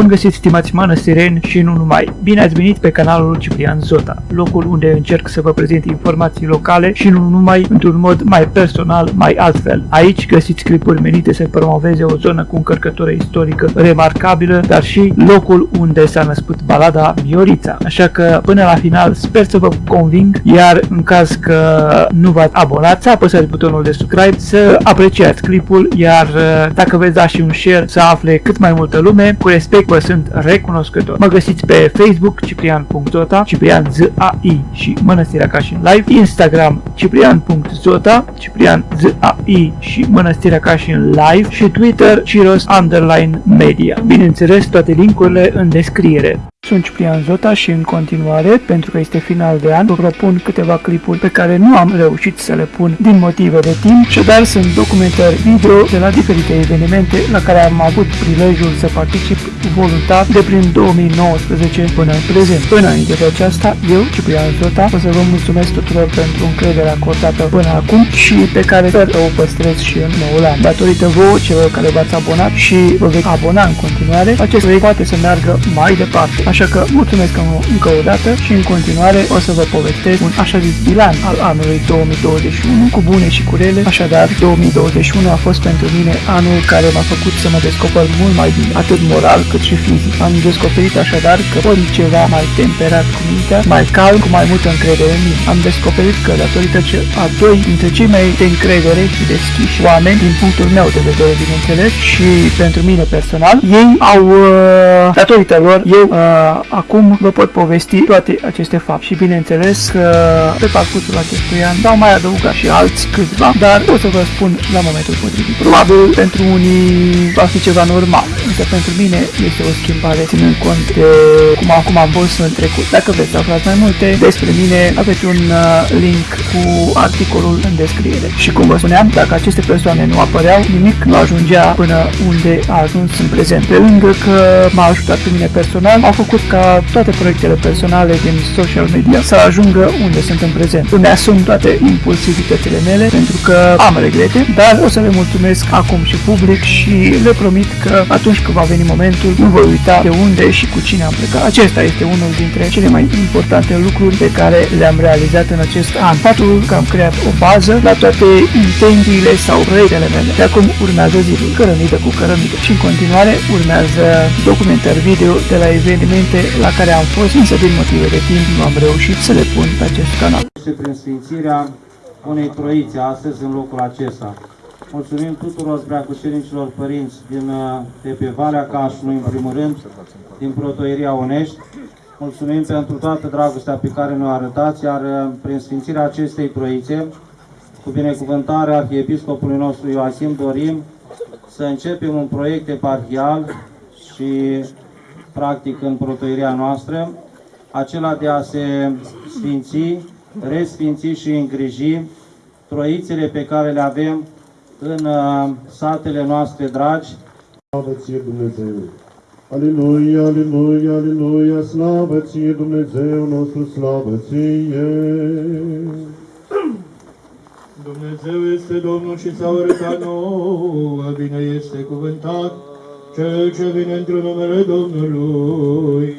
Bun găsit, stimați mănăstireni și nu numai! Bine ați venit pe canalul Ciprian Zota, locul unde încerc să vă prezint informații locale și nu numai într-un mod mai personal, mai altfel. Aici găsiți clipuri menite să promoveze o zonă cu încărcătură istorică remarcabilă, dar și locul unde s-a născut balada Miorița. Așa că până la final sper să vă conving, iar în caz că nu v-ați abonat, să apăsați butonul de subscribe, să apreciați clipul, iar dacă veți da și un share să afle cât mai multă lume, cu respect vă sunt recunoscător. Mă găsiți pe Facebook ciprian.zota, ciprian Z-A-I și Mănăstirea Cașin Live, Instagram ciprian.zota, ciprian Z-A-I și Mănăstirea Cașin Live și Twitter Ciros Underline Media. Bineînțeles, toate linkurile în descriere. Sunt Ciprian Zota și în continuare, pentru că este final de an, vă propun câteva clipuri pe care nu am reușit să le pun din motive de timp, și dar sunt documentări video de la diferite evenimente la care am avut prilejul să particip voluntar de prin 2019 până în prezent. Înainte de aceasta, eu, Ciprian Zota, o să vă mulțumesc tuturor pentru încrederea acordată până acum și pe care sper să o păstrez și în noul an. Datorită vouă, celor care v-ați abonat și vă veți abona în continuare, acest proiect poate să meargă mai departe. Așa că mulțumesc încă o dată și în continuare o să vă povestesc un așa zis bilan al anului 2021 cu bune și cu rele. Așadar, 2021 a fost pentru mine anul care m-a făcut să mă descoper mult mai bine, atât moral cât și fizic. Am descoperit așadar că ori ceva mai temperat cu mintea, mai calm, cu mai multă încredere în mine. Am descoperit că datorită ce a doi dintre cei mai de încredere și deschiși oameni, din punctul meu de vedere, bineînțeles, și pentru mine personal, ei au, uh, datorită lor, eu uh, acum vă pot povesti toate aceste fapte și bineînțeles că pe parcursul acestui an s-au mai adăugat și alți câțiva, dar o să vă spun la momentul potrivit. Probabil pentru unii va fi ceva normal, însă pentru mine este o schimbare ținând cont de cum acum am fost în trecut. Dacă vreți să aflați mai multe despre mine, aveți un uh, link cu articolul în descriere. Și cum vă spuneam, dacă aceste persoane nu apăreau, nimic nu ajungea până unde a ajuns în prezent. Pe lângă că m-a ajutat pe mine personal, au făcut făcut ca toate proiectele personale din social media să ajungă unde sunt în prezent. Îmi asum toate impulsivitățile mele pentru că am regrete, dar o să le mulțumesc acum și public și le promit că atunci când va veni momentul nu voi uita de unde și cu cine am plecat. Acesta este unul dintre cele mai importante lucruri pe care le-am realizat în acest an. Faptul că am creat o bază la toate intențiile sau proiectele mele. De acum urmează zilul, cărămidă cu cărămidă și în continuare urmează documentări video de la evenimente evenimente la care am fost, însă din motive de timp nu am reușit să le pun pe acest canal. Și prin sfințirea unei troițe astăzi în locul acesta. Mulțumim tuturor preacușenicilor părinți din, uh, de pe Valea Cașului, în primul rând, din Protoieria Onești. Mulțumim pentru toată dragostea pe care ne-o arătați, iar uh, prin sfințirea acestei troițe, cu binecuvântarea Arhiepiscopului nostru Ioasim, dorim să începem un proiect eparhial și practic în protoirea noastră, acela de a se sfinți, resfinți și îngriji troițele pe care le avem în uh, satele noastre dragi. Slavă ție Dumnezeu! Aleluia, aleluia, aleluia, slavă ție Dumnezeu nostru, slavă ție! Dumnezeu este Domnul și s-a arătat nouă, bine este cuvântat, cel ce vine într numele Domnului.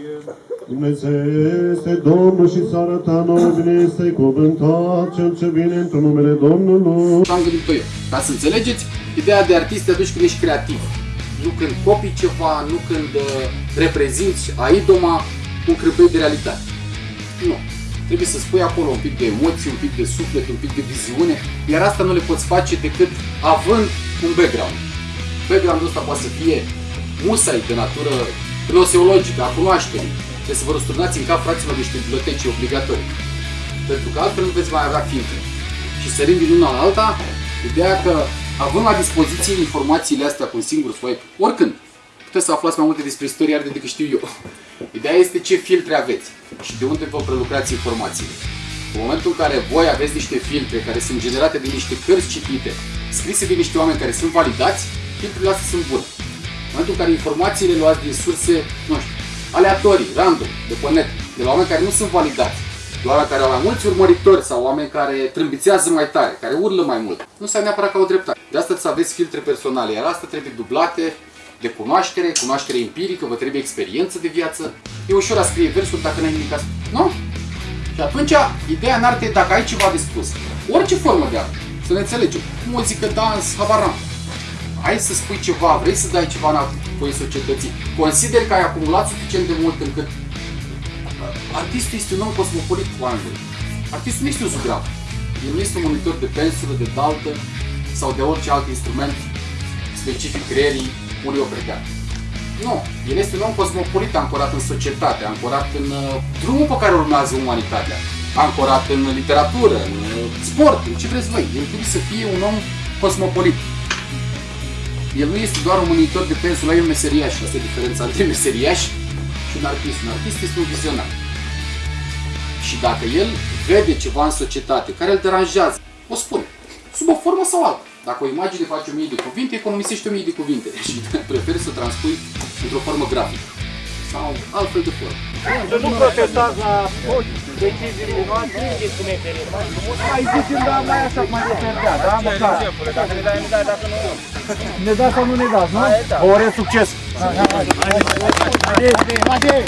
Dumnezeu este Domnul și s-a arătat nouă, bine este cuvântat, cel ce vine într numele Domnului. Am gândit-o eu. Ca să înțelegeți, ideea de artist te atunci când ești creativ. Nu când copii ceva, nu când uh, reprezinți aidoma un crâpei de realitate. Nu. Trebuie să spui acolo un pic de emoții, un pic de suflet, un pic de viziune, iar asta nu le poți face decât având un background. Backgroundul ăsta poate să fie musai de natură gnoseologică, a cunoașterii. Trebuie să vă răsturnați în cap, fraților, niște biblioteci obligatorii. Pentru că altfel nu veți mai avea filtre. Și sărim din una la alta, ideea că având la dispoziție informațiile astea cu un singur swipe, oricând, puteți să aflați mai multe despre istoria arte decât știu eu. Ideea este ce filtre aveți și de unde vă prelucrați informațiile. În momentul în care voi aveți niște filtre care sunt generate de niște cărți citite, scrise de niște oameni care sunt validați, filtrele astea sunt bune momentul în care informațiile luați din surse, nu știu, aleatorii, random, de pe net, de la oameni care nu sunt validați, de oameni care au mai mulți urmăritori sau oameni care trâmbițează mai tare, care urlă mai mult, nu înseamnă neapărat ca o dreptate. De asta să aveți filtre personale, iar asta trebuie dublate de cunoaștere, cunoaștere empirică, vă trebuie experiență de viață. E ușor a scrie versuri dacă n-ai nimic a spune. Nu? Și atunci, ideea în arte e dacă ai ceva de spus. Orice formă de artă. Să ne înțelegem. Muzică, dans, habar n-am. Hai să spui ceva, vrei să dai ceva înapoi societății. Consider că ai acumulat suficient de mult încât artistul este un om cosmopolit cu oameni. Artistul nu este un zugrav. El nu este un monitor de pensulă, de daltă sau de orice alt instrument specific creierii unui opregat. Nu, el este un om cosmopolit ancorat în societate, ancorat în uh, drumul pe care urmează umanitatea, ancorat în literatură, în uh, sport, în ce vreți voi. El trebuie să fie un om cosmopolit. El nu este doar un monitor de pensulă, el e un meseriaș. Asta e diferența între meseriaș și un artist. Un artist este un vizionar. Și dacă el vede ceva în societate care îl deranjează, o spune, sub o formă sau alta. Dacă o imagine face o mie de cuvinte, economisește o mie de cuvinte și preferi să o transpui într-o formă grafică sau altfel de formă. Să nu protestați la deciziile noastre, mai zicem, da, mai așa, mai reperdea, da, măcar. Dacă ne dai, ne dai, dacă nu... Ne dați sau nu ne dați, nu? Ore succes! Haide, haide!